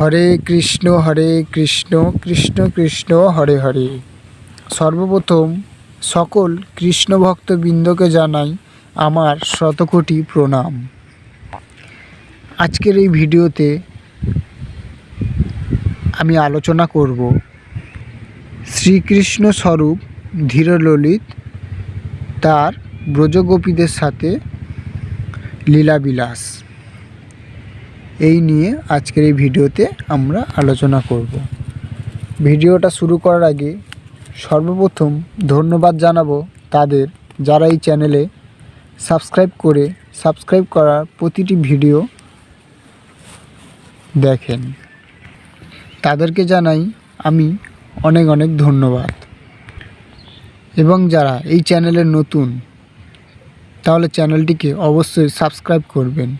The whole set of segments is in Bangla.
হরে কৃষ্ণ হরে কৃষ্ণ কৃষ্ণ কৃষ্ণ, হরে হরে। সর্বপ্রথম সকল কৃষ্ণ ভক্তবৃন্দকে জানাই আমার শতকোটি প্রণাম। আজকের এই ভিডিওতে আমি আলোচনা করব শ্রীকৃষ্ণ স্বরূপ ধীরললিত তার ব্রজগোপীদের সাথে লীলাবিলাস। এই নিয়ে আজকের এই ভিডিওতে আমরা আলোচনা করব। ভিডিওটা শুরু করার আগে সর্বপ্রথম ধন্যবাদ জানাব তাদের যারা এই চ্যানেলে সাবস্ক্রাইব করে সাবস্ক্রাইব করার প্রতিটি ভিডিও দেখেন। তাদেরকে জানাই আমি অনেক অনেক ধন্যবাদ। এবং যারা এই চ্যানেলে নতুন, তাহলে চ্যানেলটিকে অবশ্যই সাবস্ক্রাইব করবেন।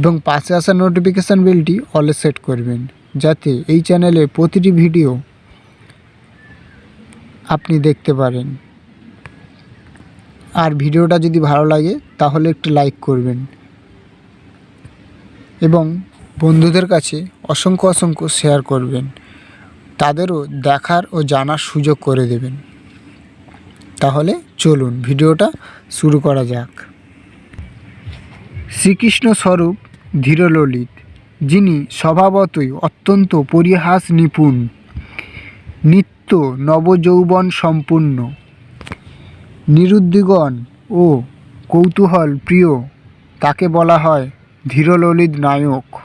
এবং পাশে আসা নোটিফিকেশান বেলটি অলে সেট করবেন, যাতে এই চ্যানেলে প্রতিটি ভিডিও আপনি দেখতে পারেন। আর ভিডিওটা যদি ভালো লাগে, তাহলে একটু লাইক করবেন। এবং বন্ধুদের কাছে অসংখ্য অসংখ্য শেয়ার করবেন। তাদেরও দেখার ও জানার সুযোগ করে দেবেন। তাহলে চলুন, ভিডিওটা শুরু করা যাক। শ্রীকৃষ্ণ স্বরূপ ধীরললিত, যিনি স্বভাবতই অত্যন্ত পরিহাস নিপুণ, নিত্য নবযৌবন সম্পূর্ণ। নিরুদ্দিগণ ও কৌতূহল প্রিয়, তাকে বলা হয় ধীরললিত নায়ক।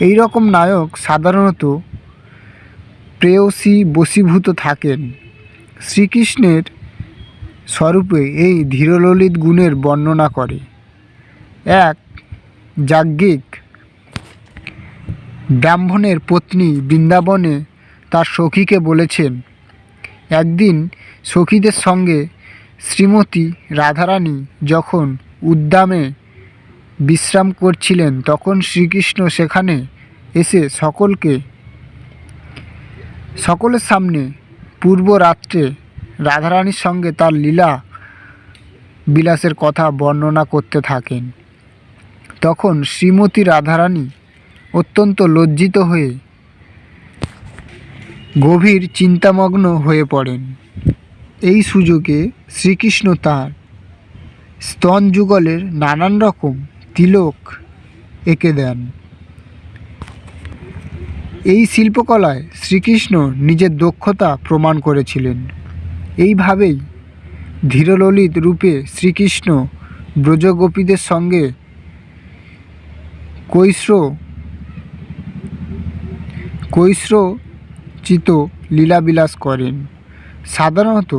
এই রকম নায়ক সাধারণত প্রেয়সী বশীভূত থাকেন। শ্রীকৃষ্ণের স্বরূপে এই ধীরললিত গুণের বর্ণনা করে। এক যাজ্ঞিক। ব্রাহ্মণের পত্নী বৃন্দাবনে তার সখীকে বলেছেন, একদিন সখীদের সঙ্গে শ্রীমতী রাধারানী যখন উদ্যামে বিশ্রাম করছিলেন, তখন শ্রীকৃষ্ণ সেখানে এসে সকলকে, সকলের সামনে পূর্ব রাত্রে রাধারানীর সঙ্গে তার লীলা বিলাসের কথা বর্ণনা করতে থাকেন। তখন শ্রীমতী রাধারানী অত্যন্ত লজ্জিত হয়ে গভীর চিন্তামগ্ন হয়ে পড়েন। এই সুযোগে শ্রীকৃষ্ণ তাঁর স্তন যুগলের নানান রকম তিলক এঁকে দেন। এই শিল্পকলায় শ্রীকৃষ্ণ নিজের দক্ষতা প্রমাণ করেছিলেন। এইভাবেই ধীরললিত রূপে শ্রীকৃষ্ণ ব্রজগোপীদের সঙ্গে কৈশ্র কৈশ্রচিত লীলাবিলাস করেন। সাধারণত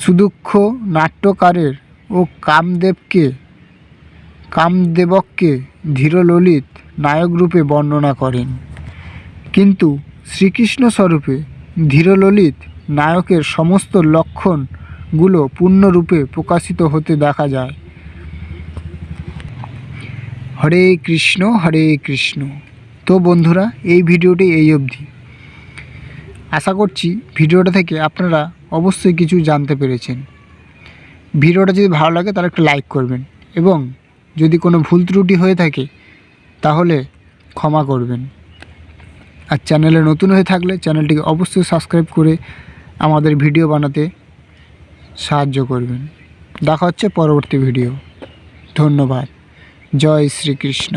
সুদক্ষ নাট্যকারের ও কামদেবকে, কামদেবককে ধীরললিত নায়করূপে বর্ণনা করেন। কিন্তু শ্রীকৃষ্ণ স্বরূপে ধীরললিত নায়কের সমস্ত লক্ষণগুলো পূর্ণরূপে প্রকাশিত হতে দেখা যায়। হরে কৃষ্ণ হরে কৃষ্ণ। তো বন্ধুরা, এই ভিডিওটি এই অবধি। আশা করছি ভিডিওটা থেকে আপনারা অবশ্যই কিছু জানতে পেরেছেন। ভিডিওটা যদি ভালো লাগে, তাহলে একটু লাইক করবেন এবং যদি কোনো ভুল ত্রুটি হয়ে থাকে, তাহলে ক্ষমা করবেন। আর চ্যানেলে নতুন হয়ে থাকলে চ্যানেলটিকে অবশ্যই সাবস্ক্রাইব করে আমাদের ভিডিও বানাতে সাহায্য করবেন। দেখা হচ্ছে পরবর্তী ভিডিও। ধন্যবাদ। জয় শ্রীকৃষ্ণ